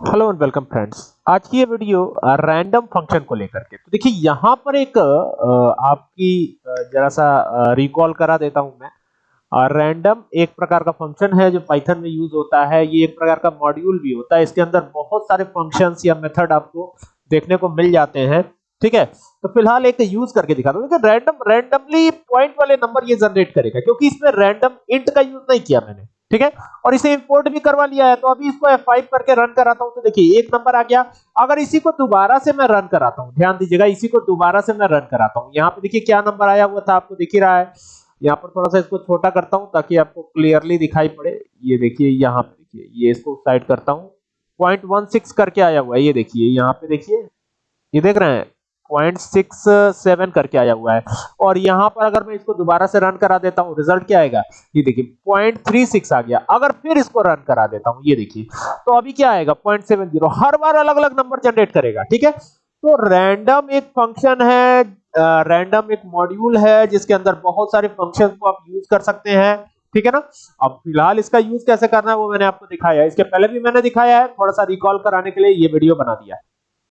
Hello and welcome friends आज की ये वीडियो रैंडम फ़ंक्शन को लेकर के। तो देखिए, यहाँ पर एक आपकी जरा सा रिकॉल करा देता हूँ मैं। रैंडम एक प्रकार का फ़ंक्शन है जो पाइथन में यूज़ होता है। ये एक प्रकार का मॉड्यूल भी होता है। इसके अंदर बहुत सारे फ़ंक्शंस या मेथड आपको देखने को मिल जाते हैं। ठीक है? तो फ़िलहाल एक यूज़ करके दिखा दो। रैंडम रैंडमली पॉइंट वाले नंबर ये जनरेट करेगा, क्योंकि इसमें रैंडम इंट का यूज़ नहीं किया मैंने। ठीक है? और इसे इंपोर्ट भी करवा लिया है तो अभी इसको F5 करके रन कराता हूँ तो देखिए, एक नंबर आ गया। अगर इसी को दोबारा से मैं रन कराता हूँ, ध्यान दीजिएगा, इसी को दोबारा से मैं रन कराता हूँ। यहाँ पे देखिए क्या नंबर आया हुआ था, आपको दिख ही रहा है। यहाँ पर थोड़ा सा इसको छोटा करता हूँ, ताकि आपको क्लियरली दिखाई पड़े। ये देखिए, यहाँ पे देखिए, ये इसको साइड करता हूँ। पॉइंट वन सिक्स करके आया हुआ है, ये देखिए, यहाँ पे देखिए। ये देख रहे हैं? पॉइंट सिक्स सेवन करके आया हुआ है। और यहाँ पर अगर मैं इसको दोबारा से रन करा देता हूँ रिज़ल्ट क्या आएगा? ये देखिए पॉइंट थ्री सिक्स आ गया। अगर फिर इसको रन करा देता हूँ, ये देखिए तो अभी क्या आएगा? पॉइंट सेवन ज़ीरो हर बार अलग अलग नंबर जनरेट करेगा, ठीक है? तो रैंडम एक फ़ंक्शन है रैंडम एक मॉड्यूल है, जिसके अंदर बहुत सारे फ़ंक्शन को आप यूज़ कर सकते हैं, ठीक है ना? अब फ़िलहाल इसका यूज़ कैसे करना है, वो मैंने आपको दिखाया है। इसके पहले भी मैंने दिखाया है, थोड़ा सा रिकॉल कराने के लिए ये वीडियो बना दिया है।